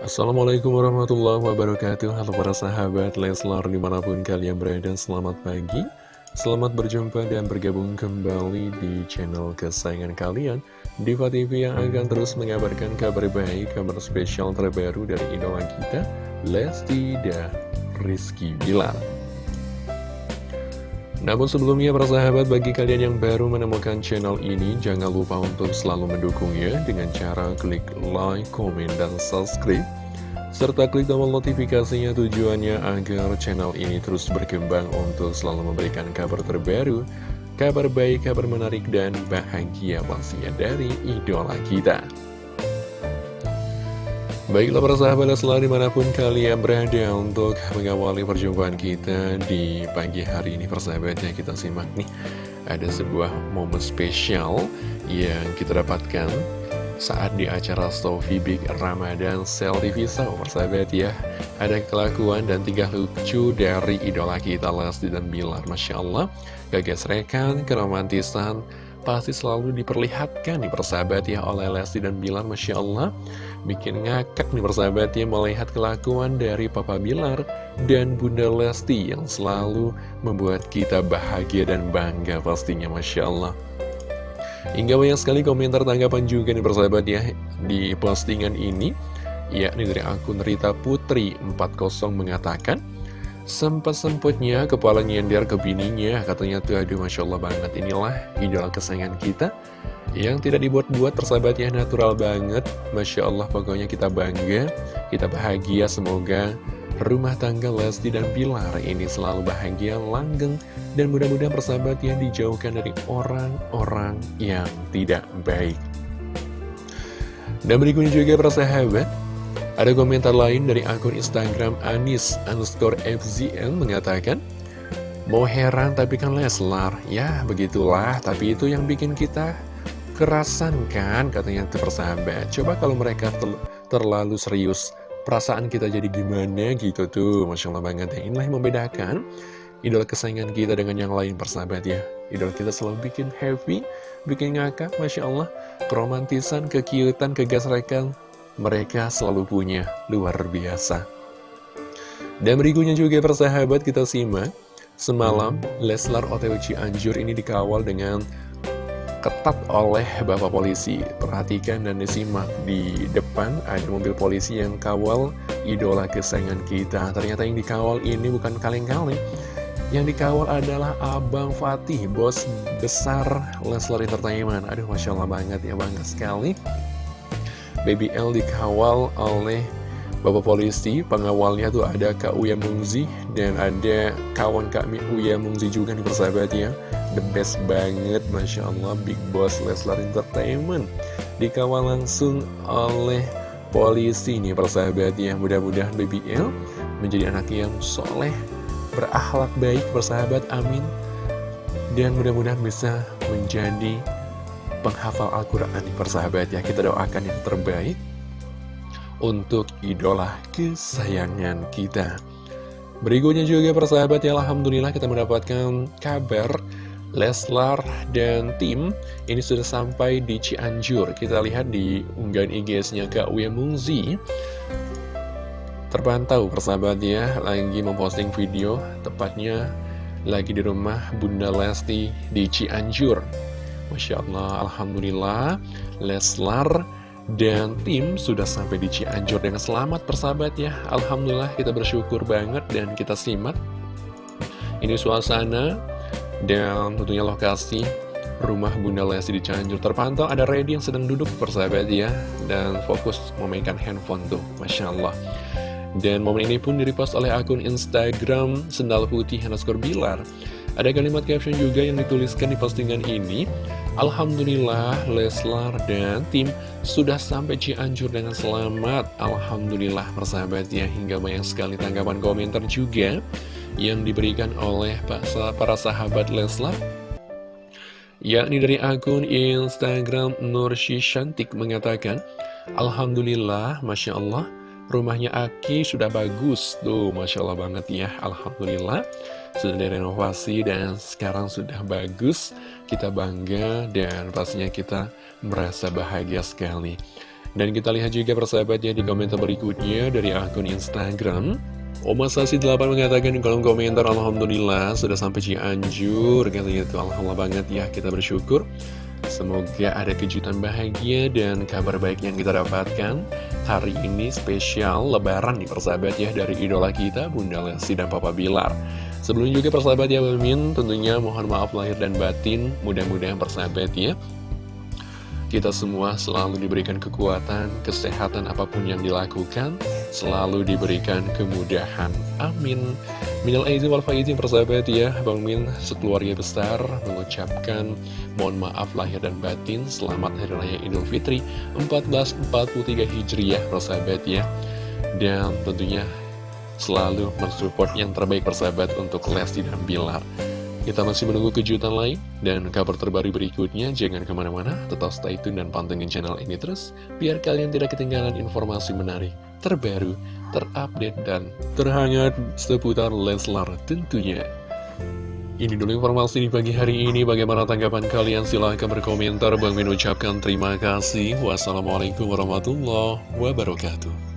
Assalamualaikum warahmatullahi wabarakatuh. Halo para sahabat Leslar di mana pun kalian berada Selamat pagi. Selamat berjumpa dan bergabung kembali di channel kesayangan kalian. Diva TV yang akan terus mengabarkan kabar baik Kabar spesial terbaru dari idola kita Lesti dan Rizky Bilar namun sebelumnya para sahabat bagi kalian yang baru menemukan channel ini Jangan lupa untuk selalu mendukungnya dengan cara klik like, komen, dan subscribe Serta klik tombol notifikasinya tujuannya agar channel ini terus berkembang untuk selalu memberikan kabar terbaru Kabar baik, kabar menarik, dan bahagia pastinya dari idola kita Baiklah para sahabat selalu di mana pun kalian berada untuk mengawali perjumpaan kita di pagi hari ini persahabatnya kita simak nih Ada sebuah momen spesial yang kita dapatkan saat di acara Sofi Big Ramadan Sel TV So persahabat ya. Ada kelakuan dan tiga lucu dari idola kita Lesti dan Bilar. Masya Allah rekan, keromantisan pasti selalu diperlihatkan nih persahabat ya oleh Lesti dan Bilar Masya Allah bikin ngakak nih persahabat ya melihat kelakuan dari Papa Bilar dan Bunda Lesti yang selalu membuat kita bahagia dan bangga pastinya Masya Allah. Hingga banyak sekali komentar tanggapan juga nih persahabat ya di postingan ini. Yakni dari akun Rita Putri 40 mengatakan Sempat-sempatnya kepala nyender ke bininya Katanya tuh. Aduh Masya Allah banget. Inilah idola kesayangan kita Yang tidak dibuat-buat persahabatnya natural banget. Masya Allah pokoknya kita bangga Kita bahagia. Semoga rumah tangga Lesti dan Pilar ini selalu bahagia, langgeng Dan mudah-mudahan persahabat dijauhkan dari orang-orang yang tidak baik. Dan berikutnya juga persahabat ada komentar lain dari akun Instagram Anis underscore FZN mengatakan, Mau heran tapi kan Leslar, ya begitulah, tapi itu yang bikin kita kerasan kan, katanya persahabat. Coba kalau mereka ter terlalu serius, perasaan kita jadi gimana gitu tuh, Masya Allah banget ya. Inilah yang membedakan idola kesayangan kita dengan yang lain persahabat ya. Idola kita selalu bikin happy, bikin ngakak, Masya Allah. Keromantisan, kekiutan, kegasrekan, mereka selalu punya luar biasa. Dan berikutnya juga persahabat kita simak, semalam Leslar OTW Cianjur ini dikawal dengan ketat oleh Bapak Polisi. Perhatikan dan disimak di depan ada mobil polisi yang kawal idola kesayangan kita. Ternyata yang dikawal ini bukan kaleng-kaleng. Yang dikawal adalah Abang Fatih, bos besar Leslar Entertainment. Aduh, Masya Allah banget ya, bangga sekali. Baby L dikawal oleh Bapak Polisi, pengawalnya tuh ada Kak Uya Mungzi dan ada kawan Kak Uya Mungzi juga nih persahabat ya. The best banget, Masya Allah, Big Boss Leslar Entertainment. Dikawal langsung oleh polisi nih persahabat ya. Mudah-mudahan Baby L menjadi anak yang soleh, berakhlak baik persahabat, amin. Dan mudah-mudahan bisa menjadi penghafal Al-Quran persahabat ya kita doakan yang terbaik untuk idola kesayangan kita berikutnya juga persahabat ya Alhamdulillah kita mendapatkan kabar Leslar dan tim ini sudah sampai di Cianjur kita lihat di unggahan IG-nya Kak Uya Mungzi terpantau persahabat ya lagi memposting video tepatnya lagi di rumah Bunda Lesti di Cianjur Masya Allah, Alhamdulillah, Leslar dan tim sudah sampai di Cianjur dengan selamat persahabat ya. Alhamdulillah kita bersyukur banget dan kita simak. Ini suasana dan tentunya lokasi rumah Bunda Lesti di Cianjur terpantau. Ada Reddy yang sedang duduk persahabat ya. Dan fokus memainkan handphone tuh Masya Allah. Dan momen ini pun direpost oleh akun Instagram Sendal Putih underscore Bilar. Ada kalimat caption juga yang dituliskan di postingan ini. Alhamdulillah Leslar dan tim sudah sampai Cianjur dengan selamat. Alhamdulillah persahabat ya. Hingga banyak sekali tanggapan komentar juga yang diberikan oleh para sahabat Leslar yakni dari akun Instagram Nursi Shantik mengatakan Alhamdulillah Masya Allah rumahnya Aki sudah bagus tuh Masya Allah banget ya Alhamdulillah. Sudah direnovasi dan sekarang sudah bagus kita bangga dan pastinya kita merasa bahagia sekali. Dan kita lihat juga persahabatnya di komentar berikutnya dari akun Instagram Oma Sasi 8 mengatakan di kolom komentar Alhamdulillah sudah sampai Cianjur. Katanya itu Alhamdulillah banget ya kita bersyukur. Semoga ada kejutan bahagia dan kabar baik yang kita dapatkan Hari ini spesial lebaran nih persahabat ya Dari idola kita Bunda Lesti dan Papa Bilar. Sebelumnya juga persahabat ya Mimin Tentunya mohon maaf lahir dan batin Mudah-mudahan persahabat ya kita semua selalu diberikan kekuatan, kesehatan apa pun yang dilakukan, selalu diberikan kemudahan. Amin. Minal aizin wal faizin persahabat ya, Bang Min sekeluarga besar mengucapkan mohon maaf lahir dan batin, selamat Hari Raya Idul Fitri 1443 Hijriah persahabat ya. Dan tentunya selalu mensupport yang terbaik persahabat untuk Lesti dan Bilar. Kita masih menunggu kejutan lain dan kabar terbaru berikutnya. Jangan ke mana-mana, tetap stay tune dan pantengin channel ini terus, biar kalian tidak ketinggalan informasi menarik, terbaru, terupdate, dan terhangat seputar Leslar tentunya. Ini dulu informasi di pagi hari ini. Bagaimana tanggapan kalian? Silahkan berkomentar. Bang Min ucapkan terima kasih. Wassalamualaikum warahmatullahi wabarakatuh.